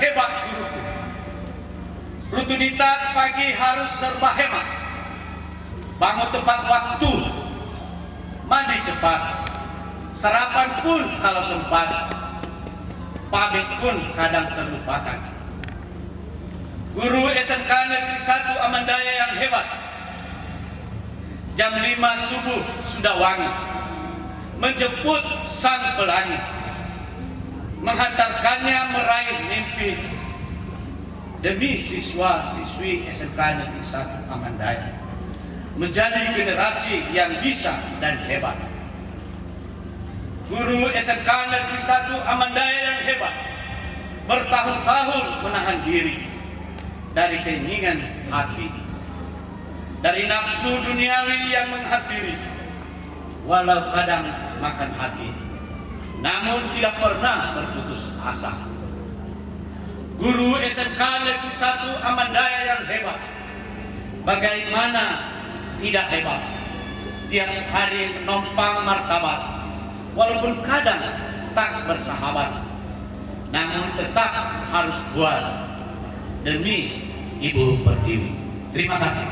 hebat guruku. Rutinitas pagi harus serba hemat. Bangun tepat waktu, mandi cepat, sarapan pun kalau sempat, pamit pun kadang terlupakan. Guru SMK Negeri 1 Amandaya yang hebat, jam 5 subuh sudah wangi, menjemput sang pelangi, menghantarkannya meraih demi siswa-siswi SMK Negeri 1 Amandaya menjadi generasi yang bisa dan hebat. Guru SMK Negeri 1 Amandaya yang hebat bertahun-tahun menahan diri dari keinginan hati, dari nafsu duniawi yang menghampiri, walau kadang makan hati, namun tidak pernah berputus asa. Guru SMK Negeri 1 Amandaya yang hebat, bagaimana tidak hebat? Tiap hari menompang martabat, walaupun kadang tak bersahabat, namun tetap harus kuat demi Ibu Pertiwi. Terima kasih.